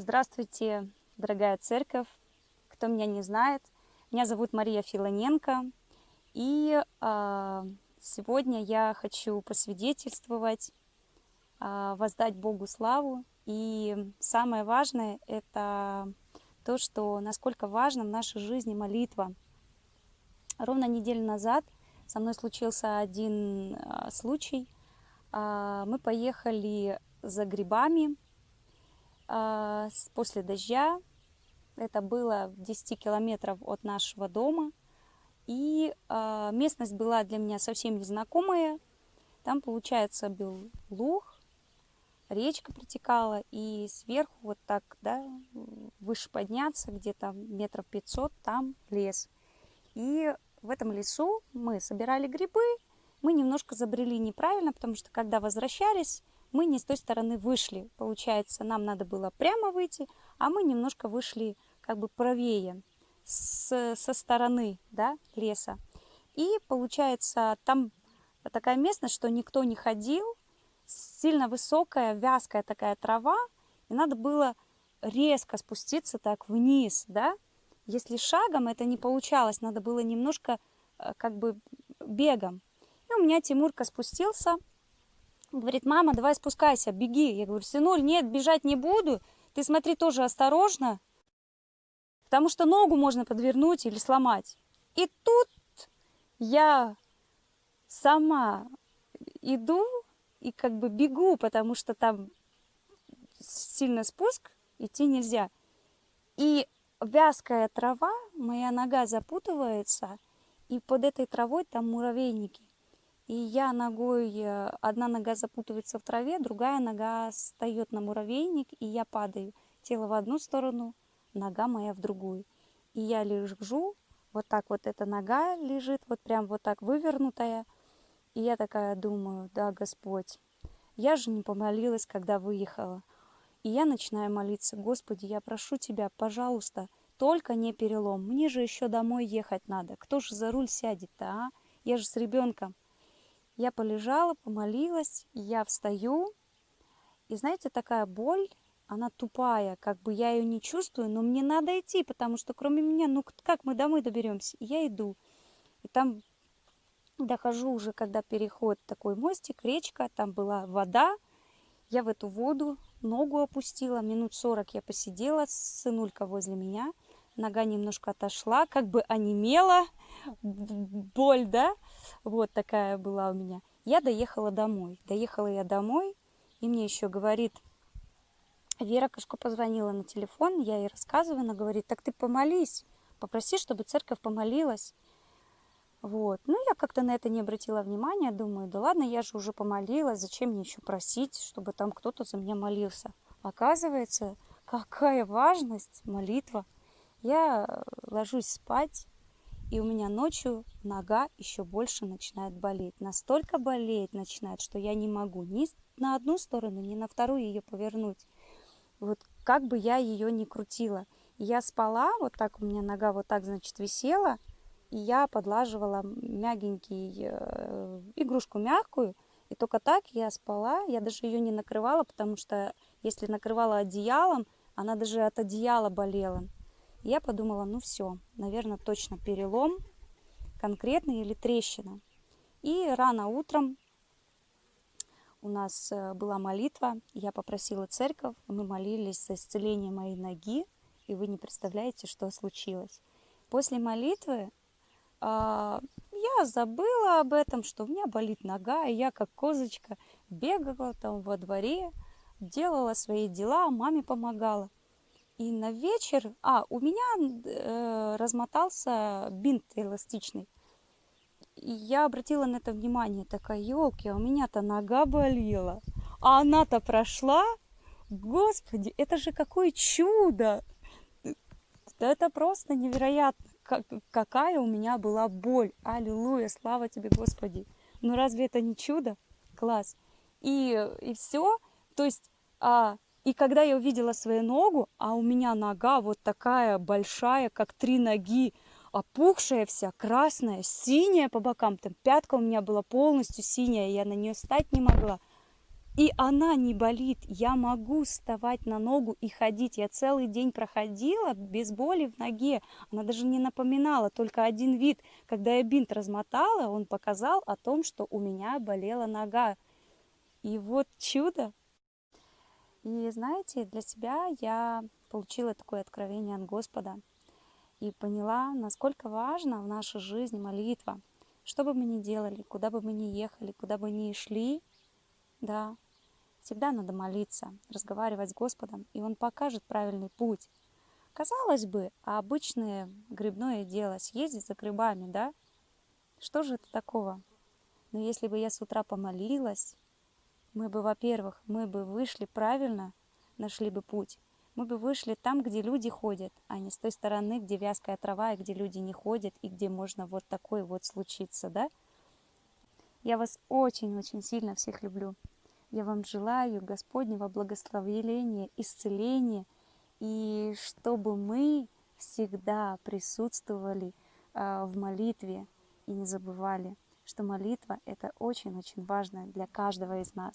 Здравствуйте, дорогая церковь, кто меня не знает. Меня зовут Мария Филоненко, и э, сегодня я хочу посвидетельствовать, э, воздать Богу славу. И самое важное – это то, что насколько важна в нашей жизни молитва. Ровно неделю назад со мной случился один э, случай. Э, мы поехали за грибами после дождя. Это было в 10 километров от нашего дома. И а, местность была для меня совсем незнакомая. Там, получается, был луг, речка протекала, и сверху вот так, да, выше подняться, где-то метров 500, там лес. И в этом лесу мы собирали грибы, мы немножко забрели неправильно, потому что когда возвращались, мы не с той стороны вышли. Получается, нам надо было прямо выйти, а мы немножко вышли как бы правее, с, со стороны да, леса. И получается, там такая местность, что никто не ходил, сильно высокая, вязкая такая трава, и надо было резко спуститься так вниз, да. Если шагом это не получалось, надо было немножко э, как бы бегом. И у меня Тимурка спустился, Говорит, мама, давай спускайся, беги. Я говорю, сынуль, нет, бежать не буду. Ты смотри тоже осторожно, потому что ногу можно подвернуть или сломать. И тут я сама иду и как бы бегу, потому что там сильный спуск, идти нельзя. И вязкая трава, моя нога запутывается, и под этой травой там муравейники. И я ногой, э, одна нога запутывается в траве, другая нога встает на муравейник, и я падаю. Тело в одну сторону, нога моя в другую. И я лежу, вот так вот эта нога лежит, вот прям вот так вывернутая. И я такая думаю, да, Господь, я же не помолилась, когда выехала. И я начинаю молиться, Господи, я прошу Тебя, пожалуйста, только не перелом. Мне же еще домой ехать надо. Кто же за руль сядет-то, а? Я же с ребенком. Я полежала, помолилась, я встаю, и знаете, такая боль, она тупая, как бы я ее не чувствую, но мне надо идти, потому что кроме меня, ну как мы домой доберемся? Я иду. И там дохожу уже, когда переход такой мостик, речка, там была вода. Я в эту воду ногу опустила, минут сорок я посидела, сынулька возле меня, нога немножко отошла, как бы онемела, боль, да, вот такая была у меня. Я доехала домой. Доехала я домой, и мне еще говорит, Вера Кашко позвонила на телефон, я ей рассказываю, она говорит, так ты помолись, попроси, чтобы церковь помолилась. Вот. Ну, я как-то на это не обратила внимания, думаю, да ладно, я же уже помолилась, зачем мне еще просить, чтобы там кто-то за меня молился. Оказывается, какая важность молитва. Я ложусь спать, и у меня ночью нога еще больше начинает болеть. Настолько болеть начинает, что я не могу ни на одну сторону, ни на вторую ее повернуть. Вот как бы я ее ни крутила. я спала, вот так у меня нога вот так, значит, висела, и я подлаживала мягенький, э, игрушку мягкую, и только так я спала, я даже ее не накрывала, потому что если накрывала одеялом, она даже от одеяла болела. Я подумала, ну все, наверное, точно перелом конкретный или трещина. И рано утром у нас э, была молитва, я попросила церковь, мы молились за исцеление моей ноги, и вы не представляете, что случилось. После молитвы э, я забыла об этом, что у меня болит нога, и я как козочка бегала там во дворе, делала свои дела, маме помогала. И на вечер, а, у меня э, размотался бинт эластичный. И я обратила на это внимание, такая, елки, а у меня-то нога болела, а она-то прошла. Господи, это же какое чудо! Это просто невероятно, как, какая у меня была боль. Аллилуйя, слава тебе, Господи. Ну разве это не чудо? Класс. И, и все. То есть а, и когда я увидела свою ногу, а у меня нога вот такая большая, как три ноги, опухшая вся, красная, синяя по бокам, там пятка у меня была полностью синяя, я на нее встать не могла. и она не болит. Я могу вставать на ногу и ходить. Я целый день проходила без боли в ноге. Она даже не напоминала, только один вид. Когда я бинт размотала, он показал о том, что у меня болела нога. И вот чудо. И знаете, для себя я получила такое откровение от Господа и поняла, насколько важна в нашей жизни молитва. Что бы мы ни делали, куда бы мы ни ехали, куда бы ни шли, да, Всегда надо молиться, разговаривать с Господом, и Он покажет правильный путь. Казалось бы, а обычное грибное дело, съездить за грибами, да? Что же это такого? Но если бы я с утра помолилась, мы бы, во-первых, мы бы вышли правильно, нашли бы путь. Мы бы вышли там, где люди ходят, а не с той стороны, где вязкая трава, и где люди не ходят, и где можно вот такой вот случиться, да? Я вас очень-очень сильно всех люблю. Я вам желаю Господнего благословения, исцеления, и чтобы мы всегда присутствовали а, в молитве и не забывали, что молитва – это очень-очень важно для каждого из нас.